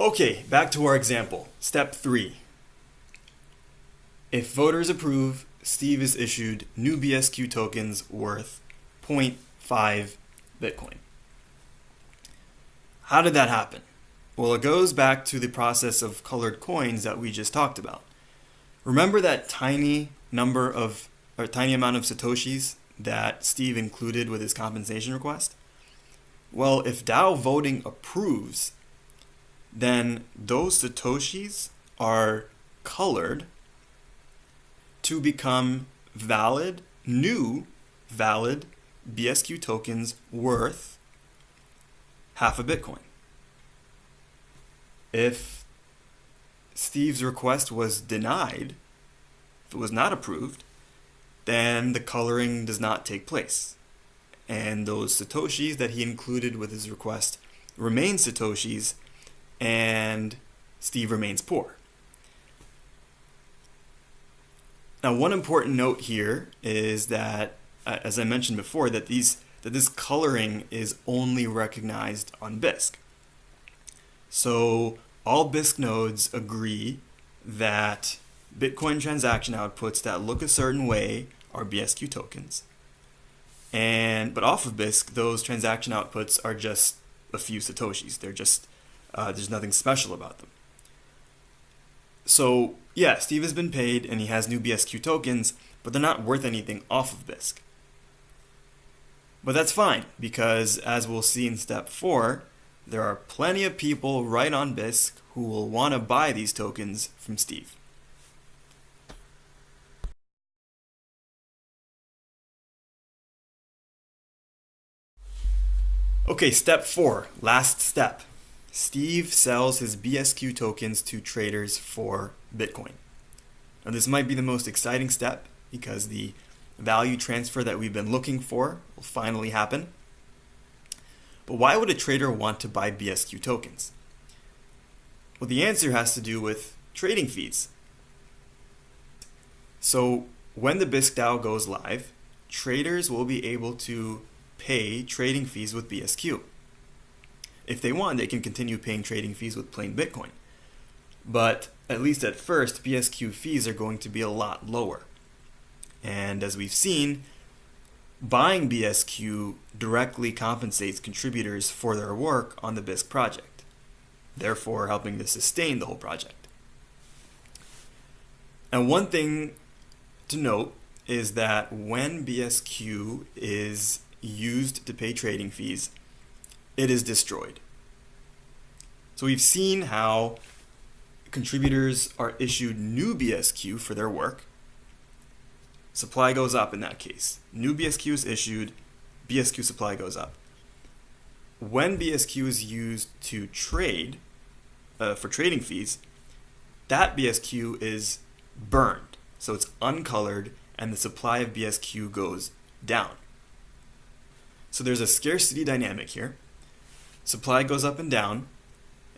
Okay, back to our example. Step 3. If voters approve, Steve is issued new BSQ tokens worth 0.5 Bitcoin. How did that happen? Well, it goes back to the process of colored coins that we just talked about. Remember that tiny number of, or tiny amount of Satoshis that Steve included with his compensation request? Well, if DAO voting approves, then those Satoshis are colored to become valid, new valid BSQ tokens worth half a Bitcoin. If Steve's request was denied, if it was not approved, then the coloring does not take place. And those Satoshis that he included with his request remain Satoshis, and Steve remains poor. Now, one important note here is that, uh, as I mentioned before, that these that this coloring is only recognized on Bisq. So all Bisq nodes agree that Bitcoin transaction outputs that look a certain way are BSQ tokens. And but off of Bisq, those transaction outputs are just a few satoshis. They're just uh, there's nothing special about them. So yeah, Steve has been paid and he has new BSQ tokens, but they're not worth anything off of Bisq. But that's fine because as we'll see in step four, there are plenty of people right on Bisq who will want to buy these tokens from Steve. Okay, step four, last step. Steve sells his BSQ tokens to traders for Bitcoin. Now, this might be the most exciting step because the value transfer that we've been looking for will finally happen. But why would a trader want to buy BSQ tokens? Well, the answer has to do with trading fees. So when the Bisq DAO goes live, traders will be able to pay trading fees with BSQ. If they want, they can continue paying trading fees with plain Bitcoin. But at least at first, BSQ fees are going to be a lot lower. And as we've seen, buying BSQ directly compensates contributors for their work on the Bisq project, therefore helping to sustain the whole project. And one thing to note is that when BSQ is used to pay trading fees, it is destroyed. So we've seen how contributors are issued new BSQ for their work. Supply goes up in that case. New BSQ is issued, BSQ supply goes up. When BSQ is used to trade uh, for trading fees, that BSQ is burned. So it's uncolored and the supply of BSQ goes down. So there's a scarcity dynamic here. Supply goes up and down,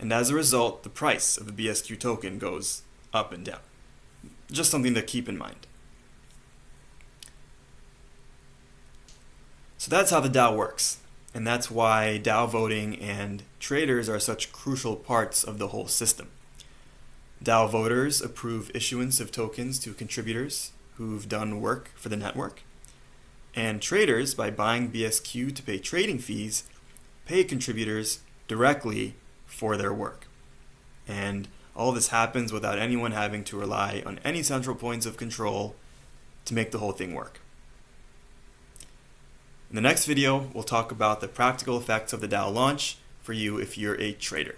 and as a result, the price of the BSQ token goes up and down. Just something to keep in mind. So that's how the DAO works. And that's why DAO voting and traders are such crucial parts of the whole system. DAO voters approve issuance of tokens to contributors who've done work for the network. And traders, by buying BSQ to pay trading fees, pay contributors directly for their work. And all this happens without anyone having to rely on any central points of control to make the whole thing work. In the next video, we'll talk about the practical effects of the DAO launch for you if you're a trader.